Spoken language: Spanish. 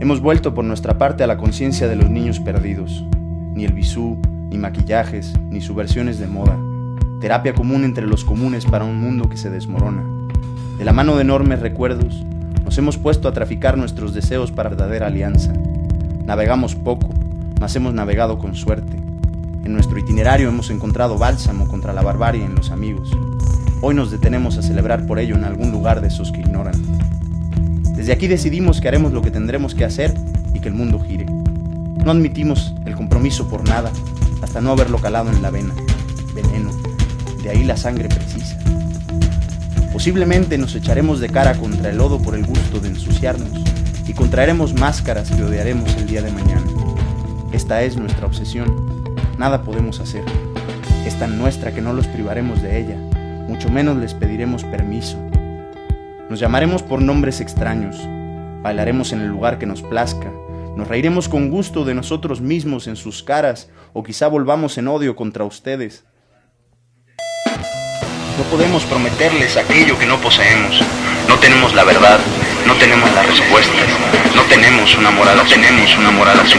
Hemos vuelto por nuestra parte a la conciencia de los niños perdidos. Ni el bisú, ni maquillajes, ni subversiones de moda. Terapia común entre los comunes para un mundo que se desmorona. De la mano de enormes recuerdos, nos hemos puesto a traficar nuestros deseos para verdadera alianza. Navegamos poco, mas hemos navegado con suerte. En nuestro itinerario hemos encontrado bálsamo contra la barbarie en los amigos. Hoy nos detenemos a celebrar por ello en algún lugar de esos que ignoran. Desde aquí decidimos que haremos lo que tendremos que hacer y que el mundo gire. No admitimos el compromiso por nada hasta no haberlo calado en la vena. Veneno. De ahí la sangre precisa. Posiblemente nos echaremos de cara contra el lodo por el gusto de ensuciarnos y contraeremos máscaras que odiaremos el día de mañana. Esta es nuestra obsesión. Nada podemos hacer. Es tan nuestra que no los privaremos de ella, mucho menos les pediremos permiso. Nos llamaremos por nombres extraños, bailaremos en el lugar que nos plazca, nos reiremos con gusto de nosotros mismos en sus caras o quizá volvamos en odio contra ustedes. No podemos prometerles aquello que no poseemos. No tenemos la verdad, no tenemos las respuestas, no tenemos una moral, no tenemos una moral a su